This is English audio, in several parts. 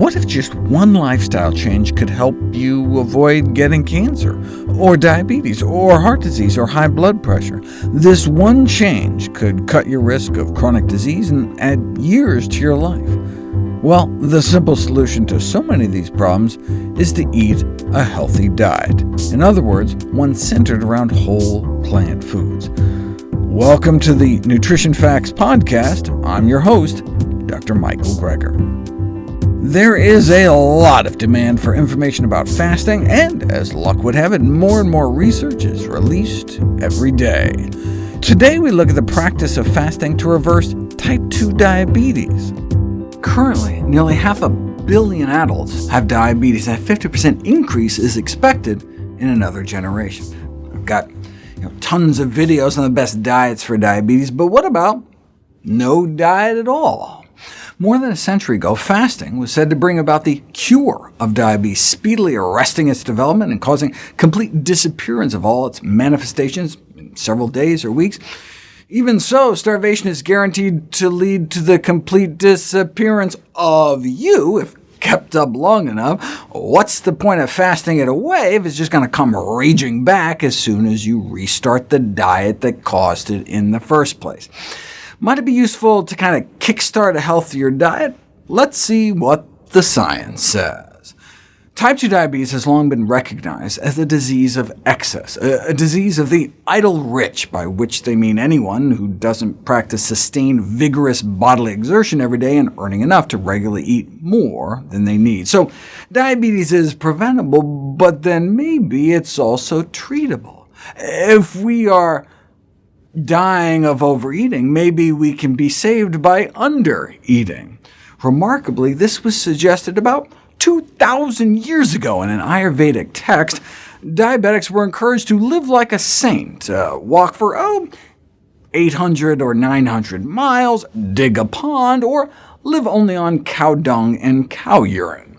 What if just one lifestyle change could help you avoid getting cancer, or diabetes, or heart disease, or high blood pressure? This one change could cut your risk of chronic disease and add years to your life. Well, the simple solution to so many of these problems is to eat a healthy diet. In other words, one centered around whole plant foods. Welcome to the Nutrition Facts Podcast. I'm your host, Dr. Michael Greger. There is a lot of demand for information about fasting, and as luck would have it, more and more research is released every day. Today we look at the practice of fasting to reverse type 2 diabetes. Currently, nearly half a billion adults have diabetes, and a 50% increase is expected in another generation. I've got you know, tons of videos on the best diets for diabetes, but what about no diet at all? More than a century ago, fasting was said to bring about the cure of diabetes, speedily arresting its development and causing complete disappearance of all its manifestations in several days or weeks. Even so, starvation is guaranteed to lead to the complete disappearance of you if kept up long enough. What's the point of fasting it away if it's just going to come raging back as soon as you restart the diet that caused it in the first place? Might it be useful to kind of kickstart a healthier diet? Let's see what the science says. Type 2 diabetes has long been recognized as a disease of excess, a, disease of the idle rich, by which they mean anyone who doesn't practice sustained, vigorous bodily exertion every day and earning enough to regularly eat more than they need. So diabetes is preventable, but then maybe it's also treatable. If we are dying of overeating, maybe we can be saved by undereating. Remarkably, this was suggested about 2,000 years ago in an Ayurvedic text. Diabetics were encouraged to live like a saint, uh, walk for oh, 800 or 900 miles, dig a pond, or live only on cow dung and cow urine.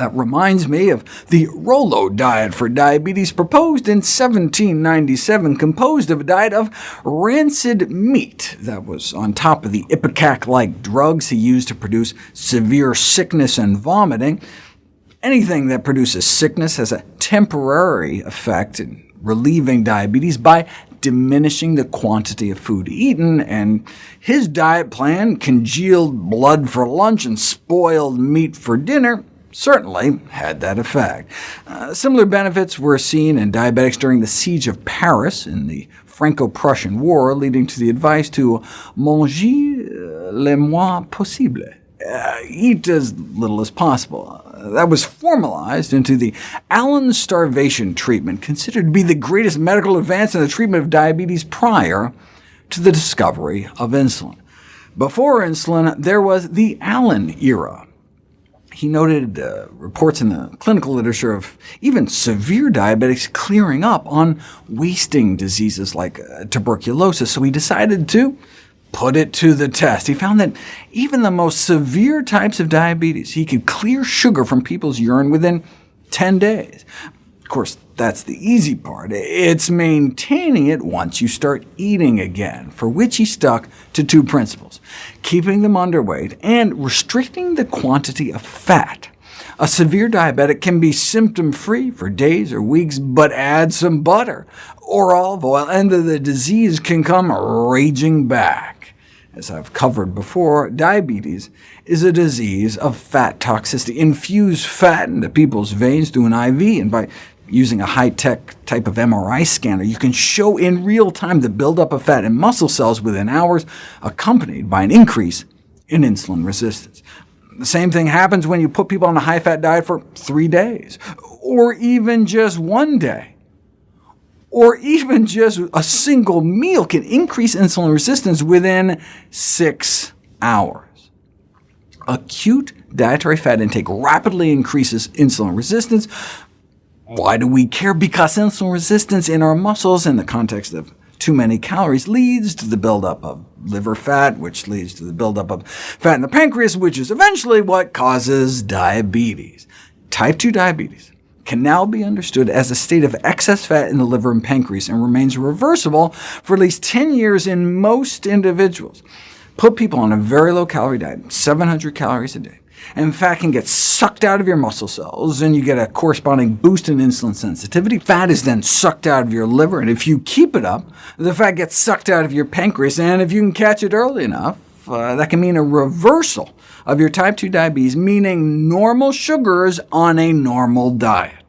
That reminds me of the Rollo diet for diabetes proposed in 1797, composed of a diet of rancid meat that was on top of the ipecac-like drugs he used to produce severe sickness and vomiting. Anything that produces sickness has a temporary effect in relieving diabetes by diminishing the quantity of food eaten, and his diet plan, congealed blood for lunch and spoiled meat for dinner, certainly had that effect. Uh, similar benefits were seen in diabetics during the Siege of Paris in the Franco-Prussian War, leading to the advice to manger euh, le moins possible, uh, eat as little as possible. Uh, that was formalized into the Allen starvation treatment, considered to be the greatest medical advance in the treatment of diabetes prior to the discovery of insulin. Before insulin, there was the Allen era, he noted uh, reports in the clinical literature of even severe diabetics clearing up on wasting diseases like uh, tuberculosis, so he decided to put it to the test. He found that even the most severe types of diabetes, he could clear sugar from people's urine within 10 days. Of course, that's the easy part. It's maintaining it once you start eating again, for which he stuck to two principles, keeping them underweight and restricting the quantity of fat. A severe diabetic can be symptom-free for days or weeks, but add some butter or olive oil, and the disease can come raging back. As I've covered before, diabetes is a disease of fat toxicity. Infuse fat into people's veins through an IV, and by using a high-tech type of MRI scanner, you can show in real time the buildup of fat in muscle cells within hours, accompanied by an increase in insulin resistance. The same thing happens when you put people on a high-fat diet for three days, or even just one day. Or even just a single meal can increase insulin resistance within six hours. Acute dietary fat intake rapidly increases insulin resistance, why do we care? Because insulin resistance in our muscles in the context of too many calories leads to the buildup of liver fat, which leads to the buildup of fat in the pancreas, which is eventually what causes diabetes. Type 2 diabetes can now be understood as a state of excess fat in the liver and pancreas, and remains reversible for at least 10 years in most individuals. Put people on a very low-calorie diet, 700 calories a day, and fat can get sucked out of your muscle cells, and you get a corresponding boost in insulin sensitivity. Fat is then sucked out of your liver, and if you keep it up, the fat gets sucked out of your pancreas, and if you can catch it early enough, uh, that can mean a reversal of your type 2 diabetes, meaning normal sugars on a normal diet.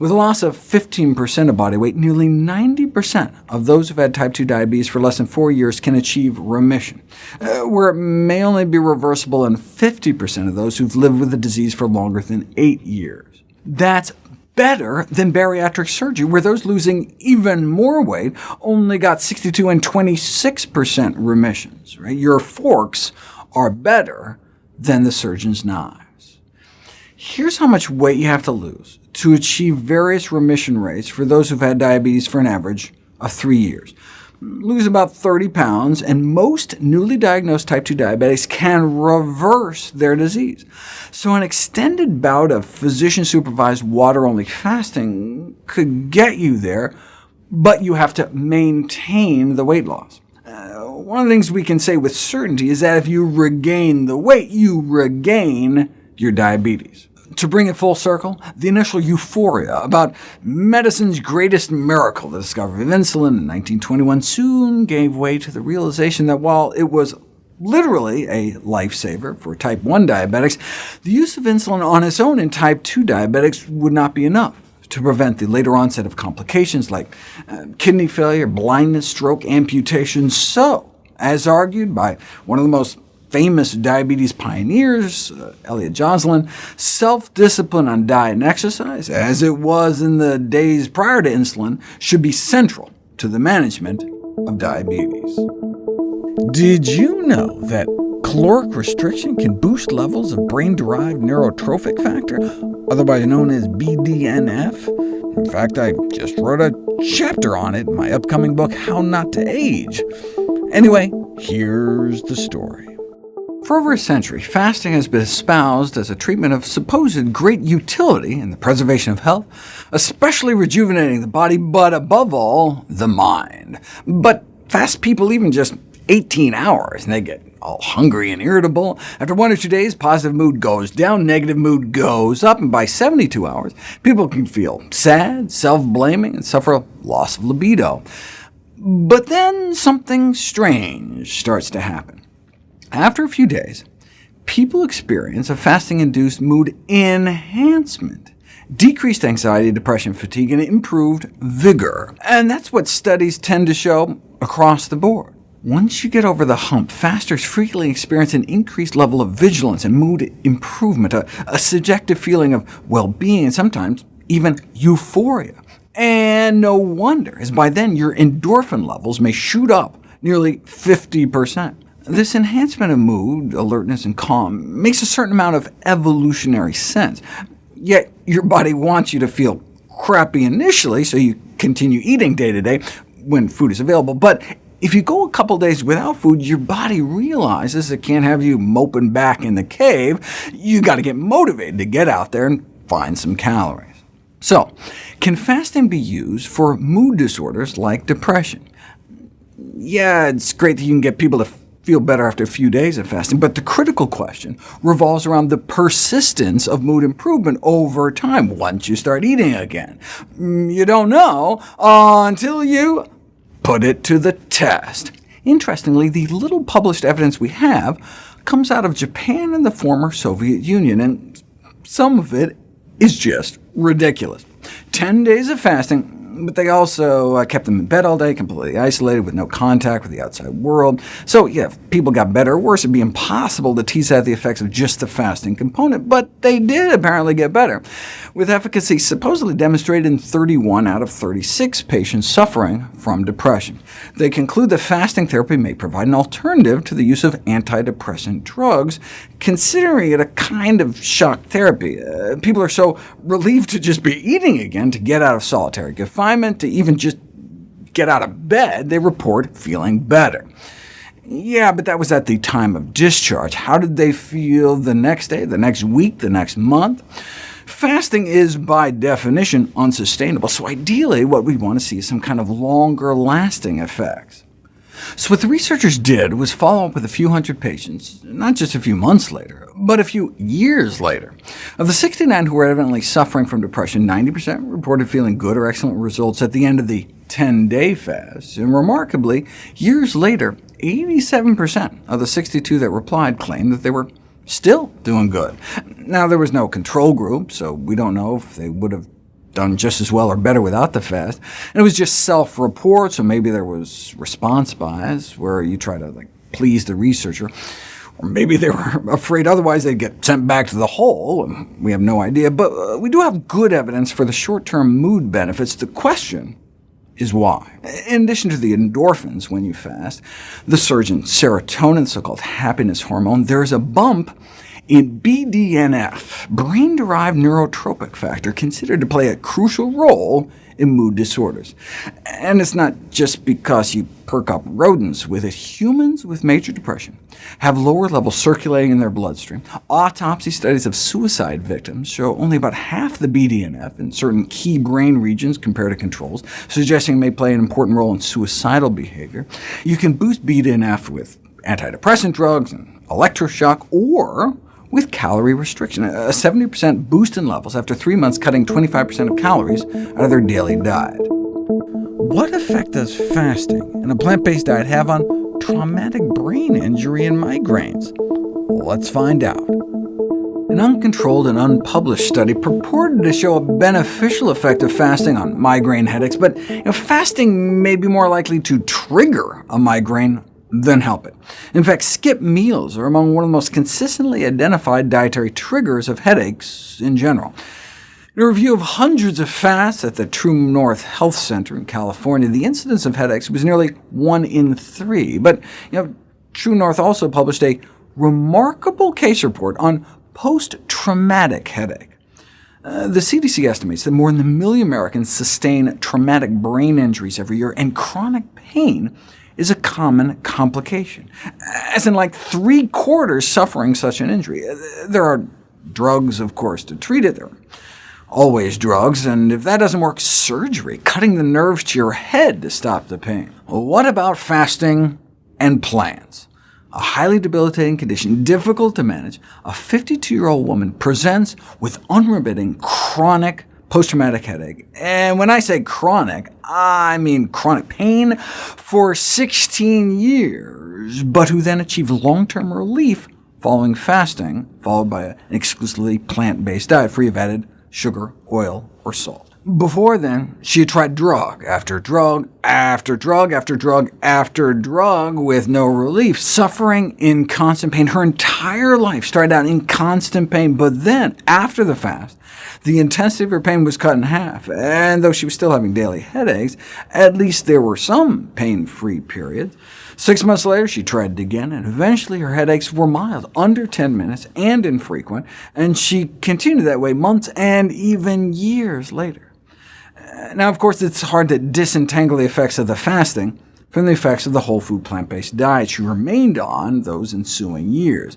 With a loss of 15% of body weight, nearly 90% of those who've had type 2 diabetes for less than four years can achieve remission, uh, where it may only be reversible in 50% of those who've lived with the disease for longer than eight years. That's better than bariatric surgery, where those losing even more weight only got 62 and 26% remissions. Right? Your forks are better than the surgeon's knives. Here's how much weight you have to lose to achieve various remission rates for those who've had diabetes for an average of three years. Lose about 30 pounds, and most newly diagnosed type 2 diabetics can reverse their disease. So an extended bout of physician-supervised water-only fasting could get you there, but you have to maintain the weight loss. Uh, one of the things we can say with certainty is that if you regain the weight, you regain your diabetes. To bring it full circle, the initial euphoria about medicine's greatest miracle, the discovery of insulin in 1921, soon gave way to the realization that while it was literally a lifesaver for type 1 diabetics, the use of insulin on its own in type 2 diabetics would not be enough to prevent the later onset of complications like uh, kidney failure, blindness, stroke, amputation. So, as argued by one of the most famous diabetes pioneers, uh, Elliott Joslin, self-discipline on diet and exercise, as it was in the days prior to insulin, should be central to the management of diabetes. Did you know that caloric restriction can boost levels of brain-derived neurotrophic factor, otherwise known as BDNF? In fact, I just wrote a chapter on it in my upcoming book, How Not to Age. Anyway, here's the story. For over a century, fasting has been espoused as a treatment of supposed great utility in the preservation of health, especially rejuvenating the body, but above all, the mind. But fast people even just 18 hours, and they get all hungry and irritable. After one or two days, positive mood goes down, negative mood goes up, and by 72 hours, people can feel sad, self-blaming, and suffer a loss of libido. But then something strange starts to happen. After a few days, people experience a fasting-induced mood enhancement, decreased anxiety, depression, fatigue, and improved vigor. And that's what studies tend to show across the board. Once you get over the hump, fasters frequently experience an increased level of vigilance and mood improvement, a, a subjective feeling of well-being, and sometimes even euphoria. And no wonder, as by then your endorphin levels may shoot up nearly 50%. This enhancement of mood, alertness, and calm makes a certain amount of evolutionary sense, yet your body wants you to feel crappy initially, so you continue eating day to day when food is available. But if you go a couple days without food, your body realizes it can't have you moping back in the cave. You've got to get motivated to get out there and find some calories. So, can fasting be used for mood disorders like depression? Yeah, it's great that you can get people to feel better after a few days of fasting, but the critical question revolves around the persistence of mood improvement over time once you start eating again. Mm, you don't know until you put it to the test. Interestingly, the little published evidence we have comes out of Japan and the former Soviet Union, and some of it is just ridiculous. 10 days of fasting but they also uh, kept them in bed all day, completely isolated, with no contact with the outside world. So yeah, if people got better or worse, it'd be impossible to tease out the effects of just the fasting component, but they did apparently get better, with efficacy supposedly demonstrated in 31 out of 36 patients suffering from depression. They conclude that fasting therapy may provide an alternative to the use of antidepressant drugs, considering it a kind of shock therapy. Uh, people are so relieved to just be eating again to get out of solitary confinement, to even just get out of bed, they report feeling better. Yeah, but that was at the time of discharge. How did they feel the next day, the next week, the next month? Fasting is, by definition, unsustainable, so ideally what we want to see is some kind of longer-lasting effects. So what the researchers did was follow up with a few hundred patients, not just a few months later, but a few years later. Of the 69 who were evidently suffering from depression, 90% reported feeling good or excellent results at the end of the 10-day fast, and remarkably, years later, 87% of the 62 that replied claimed that they were still doing good. Now, there was no control group, so we don't know if they would have done just as well or better without the fast. And it was just self-report, so maybe there was response bias, where you try to like, please the researcher. Or maybe they were afraid otherwise they'd get sent back to the hole. We have no idea, but uh, we do have good evidence for the short-term mood benefits. The question is why. In addition to the endorphins when you fast, the surge in serotonin, so-called happiness hormone, there's a bump in BDNF, brain-derived neurotrophic factor, considered to play a crucial role in mood disorders. And it's not just because you perk up rodents with it. Humans with major depression have lower levels circulating in their bloodstream. Autopsy studies of suicide victims show only about half the BDNF in certain key brain regions compared to controls, suggesting it may play an important role in suicidal behavior. You can boost BDNF with antidepressant drugs and electroshock, or with calorie restriction, a 70% boost in levels after three months cutting 25% of calories out of their daily diet. What effect does fasting and a plant-based diet have on traumatic brain injury and migraines? Let's find out. An uncontrolled and unpublished study purported to show a beneficial effect of fasting on migraine headaches, but you know, fasting may be more likely to trigger a migraine than help it. In fact, skip meals are among one of the most consistently identified dietary triggers of headaches in general. In a review of hundreds of fasts at the True North Health Center in California, the incidence of headaches was nearly 1 in 3. But you know, True North also published a remarkable case report on post-traumatic headache. Uh, the CDC estimates that more than a million Americans sustain traumatic brain injuries every year, and chronic pain is a common complication, as in like three-quarters suffering such an injury. Uh, there are drugs, of course, to treat it. There are always drugs, and if that doesn't work, surgery, cutting the nerves to your head to stop the pain. What about fasting and plants? A highly debilitating condition, difficult to manage, a 52-year-old woman presents with unremitting chronic post-traumatic headache. And when I say chronic, I mean chronic pain for 16 years, but who then achieved long-term relief following fasting, followed by an exclusively plant-based diet free of added sugar, oil, or salt. Before then, she had tried drug after drug after drug after drug after drug with no relief, suffering in constant pain. Her entire life started out in constant pain, but then, after the fast, the intensity of her pain was cut in half, and though she was still having daily headaches, at least there were some pain-free periods. Six months later, she tried it again, and eventually her headaches were mild, under 10 minutes, and infrequent, and she continued that way months and even years later. Now, of course, it's hard to disentangle the effects of the fasting from the effects of the whole food plant-based diet she remained on those ensuing years.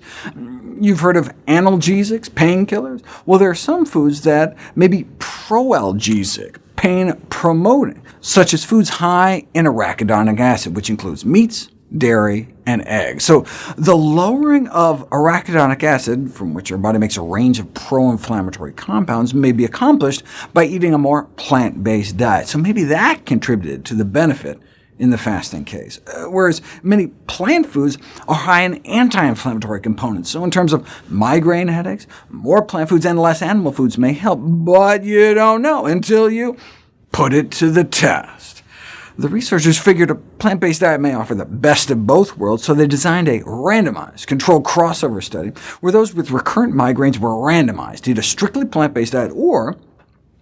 You've heard of analgesics, painkillers? Well, there are some foods that may be proalgesic, pain-promoting, such as foods high in arachidonic acid, which includes meats, dairy, and eggs. So the lowering of arachidonic acid, from which our body makes a range of pro-inflammatory compounds, may be accomplished by eating a more plant-based diet. So maybe that contributed to the benefit in the fasting case, uh, whereas many plant foods are high in anti-inflammatory components. So in terms of migraine headaches, more plant foods and less animal foods may help, but you don't know until you put it to the test. The researchers figured a plant-based diet may offer the best of both worlds, so they designed a randomized, controlled crossover study where those with recurrent migraines were randomized to eat a strictly plant-based diet or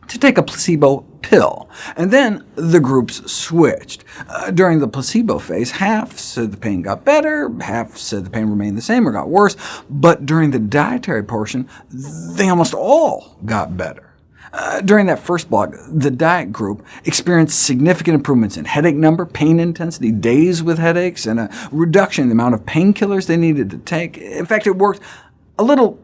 to take a placebo pill, and then the groups switched. Uh, during the placebo phase, half said the pain got better, half said the pain remained the same or got worse, but during the dietary portion, they almost all got better. Uh, during that first block, the diet group experienced significant improvements in headache number, pain intensity, days with headaches, and a reduction in the amount of painkillers they needed to take. In fact, it worked a little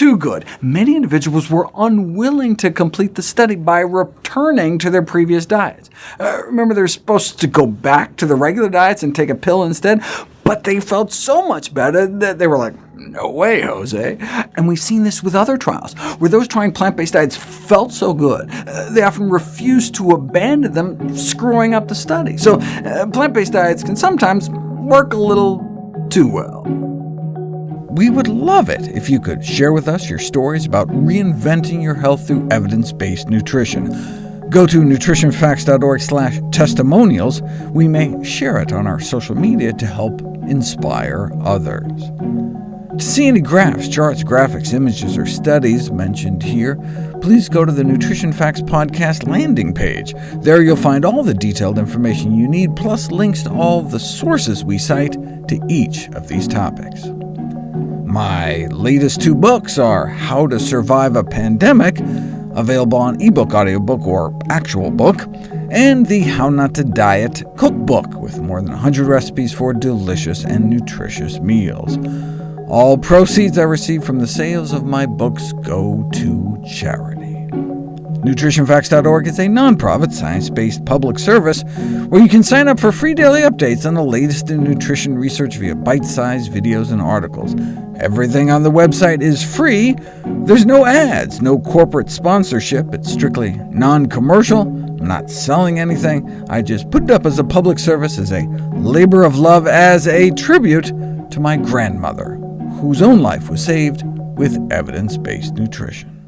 too good. Many individuals were unwilling to complete the study by returning to their previous diets. Uh, remember, they're supposed to go back to the regular diets and take a pill instead, but they felt so much better that they were like, no way, Jose. And we've seen this with other trials, where those trying plant-based diets felt so good, uh, they often refused to abandon them, screwing up the study. So uh, plant-based diets can sometimes work a little too well. We would love it if you could share with us your stories about reinventing your health through evidence-based nutrition. Go to nutritionfacts.org/testimonials. We may share it on our social media to help inspire others. To see any graphs, charts, graphics, images, or studies mentioned here, please go to the Nutrition Facts Podcast landing page. There you'll find all the detailed information you need, plus links to all the sources we cite to each of these topics. My latest two books are How to Survive a Pandemic, available on ebook, audiobook, or actual book, and the How Not to Diet cookbook, with more than 100 recipes for delicious and nutritious meals. All proceeds I receive from the sales of my books go to charity. NutritionFacts.org is a nonprofit, science-based public service where you can sign up for free daily updates on the latest in nutrition research via bite-sized videos and articles. Everything on the website is free. There's no ads, no corporate sponsorship. It's strictly non-commercial. I'm not selling anything. I just put it up as a public service, as a labor of love, as a tribute to my grandmother, whose own life was saved with evidence-based nutrition.